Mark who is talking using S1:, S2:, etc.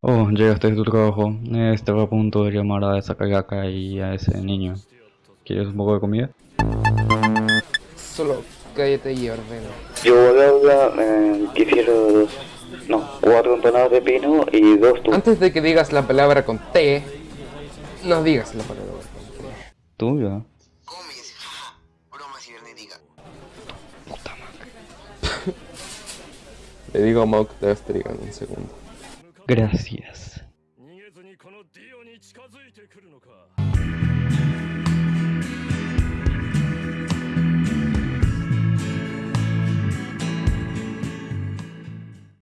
S1: Oh, llegaste de tu trabajo. Estaba a punto de llamar a esa cagaca y a ese niño. ¿Quieres un poco de comida?
S2: Solo cállate y ordena.
S1: Yo voy a hablar, eh, quisiera dos, no, cuatro empanadas de pino y dos tu...
S2: Antes de que digas la palabra con T, no digas la palabra con T.
S1: ¿Tuya?
S3: Comes.
S2: Le digo a Mok Destriga en un segundo.
S1: Gracias.